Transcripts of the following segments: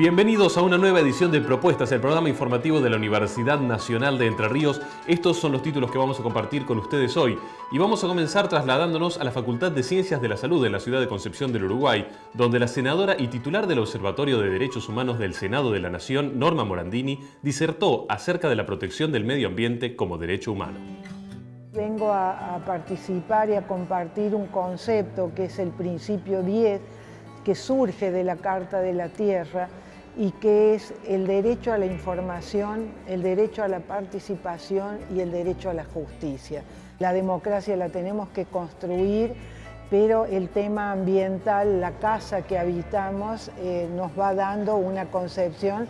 Bienvenidos a una nueva edición de Propuestas, el programa informativo de la Universidad Nacional de Entre Ríos. Estos son los títulos que vamos a compartir con ustedes hoy. Y vamos a comenzar trasladándonos a la Facultad de Ciencias de la Salud de la ciudad de Concepción del Uruguay, donde la senadora y titular del Observatorio de Derechos Humanos del Senado de la Nación, Norma Morandini, disertó acerca de la protección del medio ambiente como derecho humano. Vengo a, a participar y a compartir un concepto que es el principio 10, que surge de la Carta de la Tierra, y que es el derecho a la información, el derecho a la participación y el derecho a la justicia. La democracia la tenemos que construir, pero el tema ambiental, la casa que habitamos, eh, nos va dando una concepción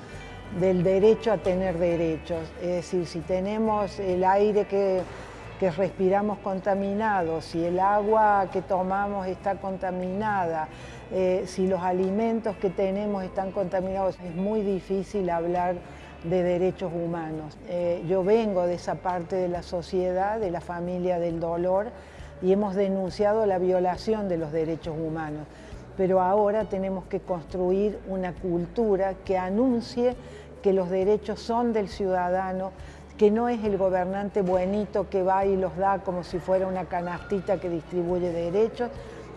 del derecho a tener derechos. Es decir, si tenemos el aire que, que respiramos contaminado, si el agua que tomamos está contaminada, eh, si los alimentos que tenemos están contaminados, es muy difícil hablar de derechos humanos. Eh, yo vengo de esa parte de la sociedad, de la familia del dolor, y hemos denunciado la violación de los derechos humanos. Pero ahora tenemos que construir una cultura que anuncie que los derechos son del ciudadano, que no es el gobernante buenito que va y los da como si fuera una canastita que distribuye derechos,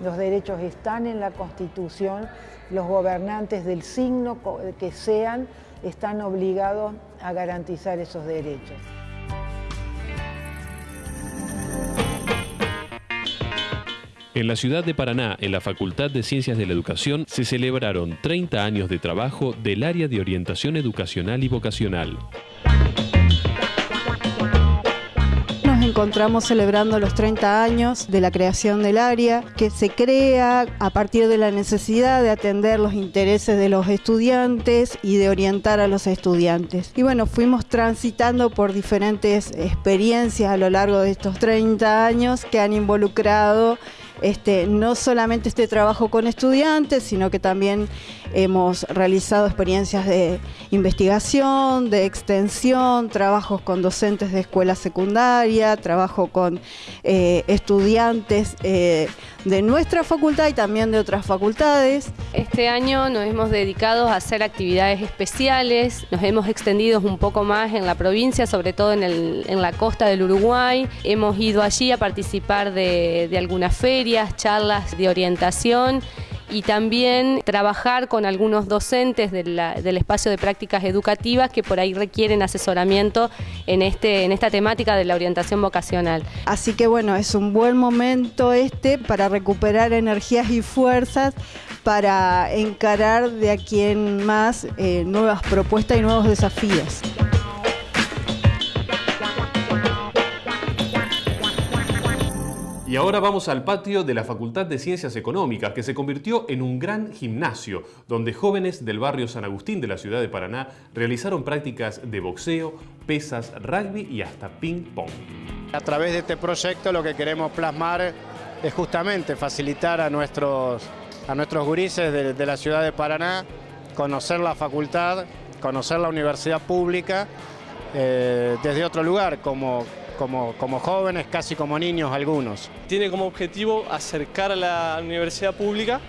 los derechos están en la Constitución, los gobernantes del signo que sean están obligados a garantizar esos derechos. En la ciudad de Paraná, en la Facultad de Ciencias de la Educación, se celebraron 30 años de trabajo del área de orientación educacional y vocacional. Encontramos celebrando los 30 años de la creación del área, que se crea a partir de la necesidad de atender los intereses de los estudiantes y de orientar a los estudiantes. Y bueno, fuimos transitando por diferentes experiencias a lo largo de estos 30 años que han involucrado este, no solamente este trabajo con estudiantes, sino que también hemos realizado experiencias de investigación, de extensión, trabajos con docentes de escuela secundaria, trabajo con eh, estudiantes eh, de nuestra facultad y también de otras facultades. Este año nos hemos dedicado a hacer actividades especiales, nos hemos extendido un poco más en la provincia, sobre todo en, la costa del Uruguay. Hemos ido allí a participar de, de algunas ferias, charlas de orientación y también trabajar con algunos docentes del espacio de prácticas educativas que por ahí requieren asesoramiento en, este, en esta temática de la orientación vocacional. Así que bueno, es un buen momento este para recuperar energías y fuerzas para encarar de aquí en más eh, nuevas propuestas y nuevos desafíos. Y ahora vamos al patio de la Facultad de Ciencias Económicas, que se convirtió en un gran gimnasio, donde jóvenes del barrio San Agustín de la ciudad de Paraná realizaron prácticas de boxeo, pesas, rugby y hasta ping-pong. A través de este proyecto lo que queremos plasmar es justamente facilitar a nuestros, a nuestros gurises de, la ciudad de Paraná conocer la facultad, conocer la universidad pública eh, desde otro lugar, como como, jóvenes, casi como niños algunos. Tiene como objetivo acercar a la universidad pública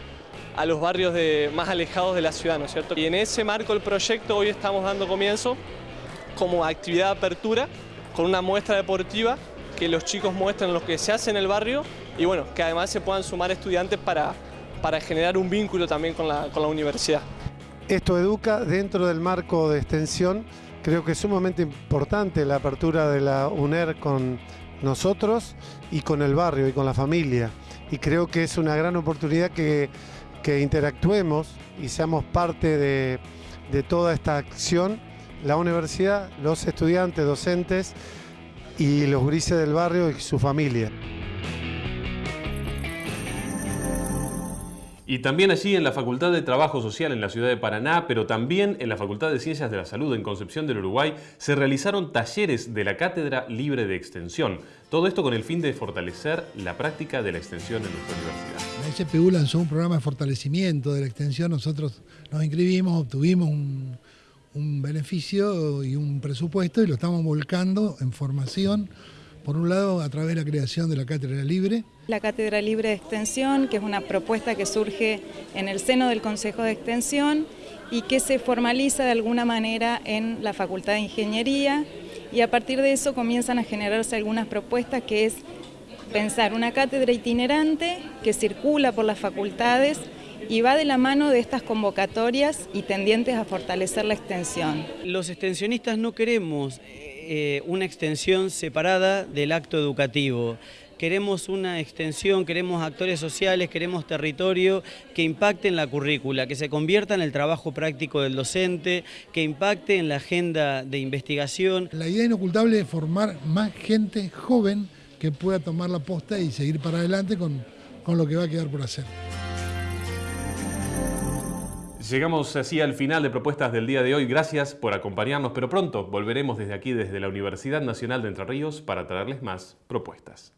a los barrios de, más alejados de la ciudad, ¿no es cierto? Y en ese marco del proyecto hoy estamos dando comienzo como actividad de apertura con una muestra deportiva que los chicos muestren lo que se hace en el barrio y bueno, que además se puedan sumar estudiantes para, para generar un vínculo también con la, con la universidad. Esto educa dentro del marco de extensión Creo que es sumamente importante la apertura de la UNER con nosotros y con el barrio y con la familia. Y creo que es una gran oportunidad que, interactuemos y seamos parte de, de toda esta acción. La universidad, los estudiantes, docentes y los grises del barrio y su familia. Y también allí en la Facultad de Trabajo Social en la ciudad de Paraná, pero también en la Facultad de Ciencias de la Salud en Concepción del Uruguay, se realizaron talleres de la Cátedra Libre de Extensión. Todo esto con el fin de fortalecer la práctica de la extensión en nuestra universidad. La SPU lanzó un programa de fortalecimiento de la extensión. Nosotros nos inscribimos, obtuvimos un, un beneficio y un presupuesto y lo estamos volcando en formación por un lado, a través de la creación de la Cátedra Libre. La Cátedra Libre de Extensión, que es una propuesta que surge en el seno del Consejo de Extensión y que se formaliza de alguna manera en la Facultad de Ingeniería y a partir de eso comienzan a generarse algunas propuestas que es pensar una cátedra itinerante que circula por las facultades y va de la mano de estas convocatorias y tendientes a fortalecer la extensión. Los extensionistas no queremos eh, una extensión separada del acto educativo. Queremos una extensión, queremos actores sociales, queremos territorio que impacte en la currícula, que se convierta en el trabajo práctico del docente, que impacte en la agenda de investigación. La idea inocultable es formar más gente joven que pueda tomar la posta y seguir para adelante con, con lo que va a quedar por hacer. Llegamos así al final de propuestas del día de hoy. Gracias por acompañarnos, pero pronto volveremos desde aquí, desde la Universidad Nacional de Entre Ríos, para traerles más propuestas.